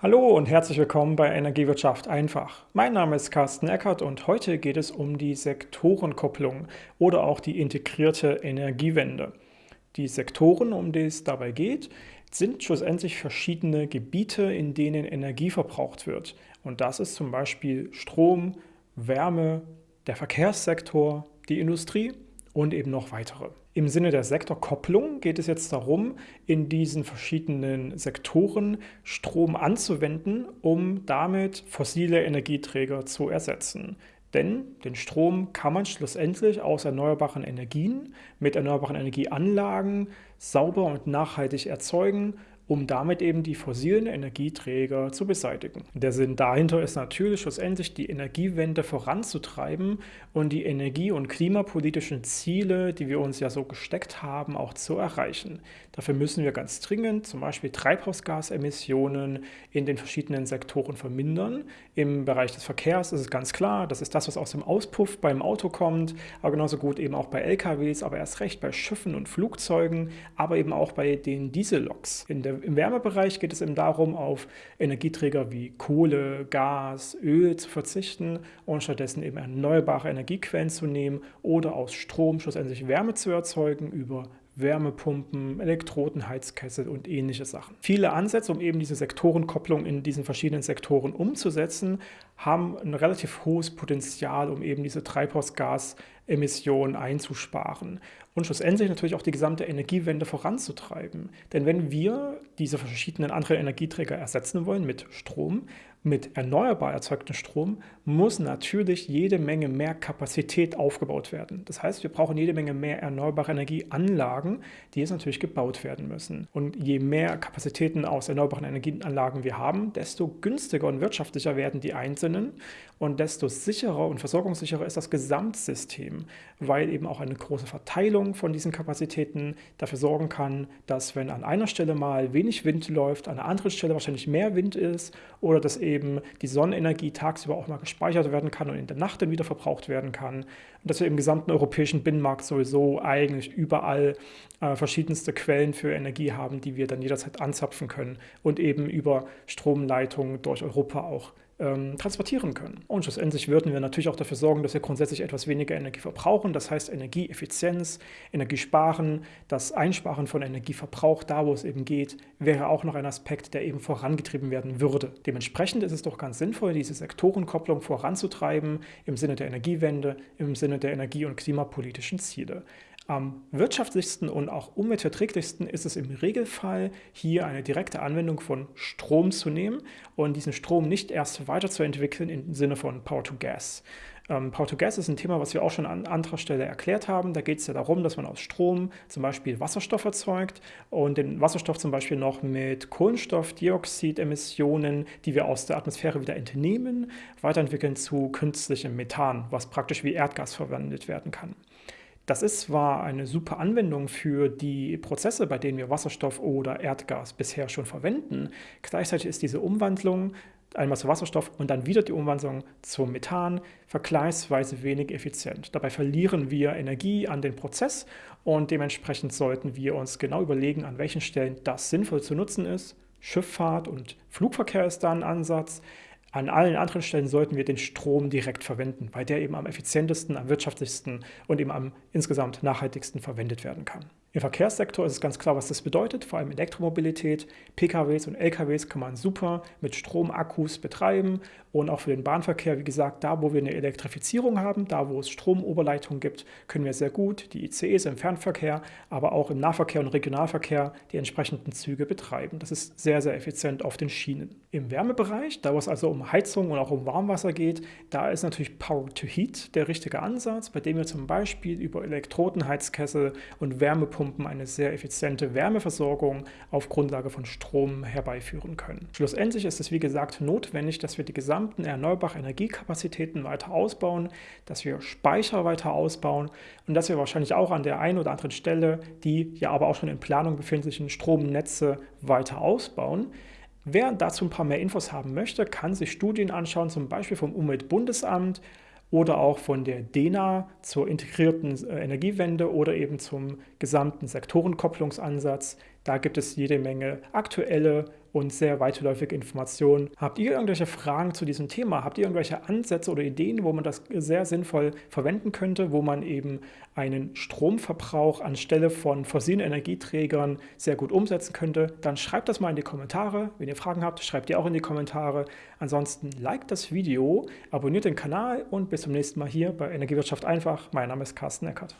Hallo und herzlich willkommen bei Energiewirtschaft einfach. Mein Name ist Carsten Eckert und heute geht es um die Sektorenkopplung oder auch die integrierte Energiewende. Die Sektoren, um die es dabei geht, sind schlussendlich verschiedene Gebiete, in denen Energie verbraucht wird. Und das ist zum Beispiel Strom, Wärme, der Verkehrssektor, die Industrie und eben noch weitere. Im Sinne der Sektorkopplung geht es jetzt darum, in diesen verschiedenen Sektoren Strom anzuwenden, um damit fossile Energieträger zu ersetzen. Denn den Strom kann man schlussendlich aus erneuerbaren Energien mit erneuerbaren Energieanlagen sauber und nachhaltig erzeugen um damit eben die fossilen Energieträger zu beseitigen. Der Sinn dahinter ist natürlich schlussendlich die Energiewende voranzutreiben und die energie- und klimapolitischen Ziele, die wir uns ja so gesteckt haben, auch zu erreichen. Dafür müssen wir ganz dringend zum Beispiel Treibhausgasemissionen in den verschiedenen Sektoren vermindern. Im Bereich des Verkehrs ist es ganz klar, das ist das, was aus dem Auspuff beim Auto kommt, aber genauso gut eben auch bei LKWs, aber erst recht bei Schiffen und Flugzeugen, aber eben auch bei den Dieselloks. In der im Wärmebereich geht es eben darum, auf Energieträger wie Kohle, Gas, Öl zu verzichten und stattdessen eben erneuerbare Energiequellen zu nehmen oder aus Strom schlussendlich Wärme zu erzeugen über Wärmepumpen, Elektrodenheizkessel und ähnliche Sachen. Viele Ansätze, um eben diese Sektorenkopplung in diesen verschiedenen Sektoren umzusetzen, haben ein relativ hohes Potenzial, um eben diese Treibhausgasemissionen einzusparen und schlussendlich natürlich auch die gesamte Energiewende voranzutreiben. Denn wenn wir diese verschiedenen anderen Energieträger ersetzen wollen mit Strom, mit erneuerbar erzeugtem Strom, muss natürlich jede Menge mehr Kapazität aufgebaut werden. Das heißt, wir brauchen jede Menge mehr erneuerbare Energieanlagen, die jetzt natürlich gebaut werden müssen. Und je mehr Kapazitäten aus erneuerbaren Energieanlagen wir haben, desto günstiger und wirtschaftlicher werden die einzelnen und desto sicherer und versorgungssicherer ist das Gesamtsystem, weil eben auch eine große Verteilung von diesen Kapazitäten dafür sorgen kann, dass wenn an einer Stelle mal wenig Wind läuft, an einer anderen Stelle wahrscheinlich mehr Wind ist oder dass eben die Sonnenenergie tagsüber auch mal gespeichert werden kann und in der Nacht dann wieder verbraucht werden kann. Und dass wir im gesamten europäischen Binnenmarkt sowieso eigentlich überall äh, verschiedenste Quellen für Energie haben, die wir dann jederzeit anzapfen können und eben über Stromleitungen durch Europa auch ähm, transportieren können. Und schlussendlich würden wir natürlich auch dafür sorgen, dass wir grundsätzlich etwas weniger Energie verbrauchen. Das heißt Energieeffizienz, Energiesparen, das Einsparen von Energieverbrauch, da wo es eben geht, wäre auch noch ein Aspekt, der eben vorangetrieben werden würde. Dementsprechend ist es doch ganz sinnvoll, diese Sektorenkopplung voranzutreiben im Sinne der Energiewende, im Sinne der energie- und klimapolitischen Ziele. Am wirtschaftlichsten und auch umweltverträglichsten ist es im Regelfall, hier eine direkte Anwendung von Strom zu nehmen und diesen Strom nicht erst weiterzuentwickeln im Sinne von Power to Gas. Ähm, Power to Gas ist ein Thema, was wir auch schon an anderer Stelle erklärt haben. Da geht es ja darum, dass man aus Strom zum Beispiel Wasserstoff erzeugt und den Wasserstoff zum Beispiel noch mit Kohlenstoffdioxidemissionen, die wir aus der Atmosphäre wieder entnehmen, weiterentwickeln zu künstlichem Methan, was praktisch wie Erdgas verwendet werden kann. Das ist zwar eine super Anwendung für die Prozesse, bei denen wir Wasserstoff oder Erdgas bisher schon verwenden. Gleichzeitig ist diese Umwandlung einmal zu Wasserstoff und dann wieder die Umwandlung zum Methan vergleichsweise wenig effizient. Dabei verlieren wir Energie an den Prozess und dementsprechend sollten wir uns genau überlegen, an welchen Stellen das sinnvoll zu nutzen ist. Schifffahrt und Flugverkehr ist da ein Ansatz. An allen anderen Stellen sollten wir den Strom direkt verwenden, weil der eben am effizientesten, am wirtschaftlichsten und eben am insgesamt nachhaltigsten verwendet werden kann. Im Verkehrssektor ist es ganz klar, was das bedeutet, vor allem Elektromobilität. PKWs und LKWs kann man super mit Stromakkus betreiben und auch für den Bahnverkehr, wie gesagt, da wo wir eine Elektrifizierung haben, da wo es Stromoberleitungen gibt, können wir sehr gut die ICEs im Fernverkehr, aber auch im Nahverkehr und Regionalverkehr die entsprechenden Züge betreiben. Das ist sehr, sehr effizient auf den Schienen. Im Wärmebereich, da wo es also um Heizung und auch um Warmwasser geht, da ist natürlich Power to Heat der richtige Ansatz, bei dem wir zum Beispiel über Elektrodenheizkessel und Wärmepumpen eine sehr effiziente Wärmeversorgung auf Grundlage von Strom herbeiführen können. Schlussendlich ist es wie gesagt notwendig, dass wir die gesamten erneuerbaren Energiekapazitäten weiter ausbauen, dass wir Speicher weiter ausbauen und dass wir wahrscheinlich auch an der einen oder anderen Stelle die ja aber auch schon in Planung befindlichen Stromnetze weiter ausbauen. Wer dazu ein paar mehr Infos haben möchte, kann sich Studien anschauen, zum Beispiel vom Umweltbundesamt, oder auch von der DENA zur integrierten äh, Energiewende oder eben zum gesamten Sektorenkopplungsansatz. Da gibt es jede Menge aktuelle und sehr weitläufige Informationen. Habt ihr irgendwelche Fragen zu diesem Thema? Habt ihr irgendwelche Ansätze oder Ideen, wo man das sehr sinnvoll verwenden könnte, wo man eben einen Stromverbrauch anstelle von fossilen Energieträgern sehr gut umsetzen könnte? Dann schreibt das mal in die Kommentare. Wenn ihr Fragen habt, schreibt ihr auch in die Kommentare. Ansonsten liked das Video, abonniert den Kanal und bis zum nächsten Mal hier bei Energiewirtschaft einfach. Mein Name ist Carsten Eckert.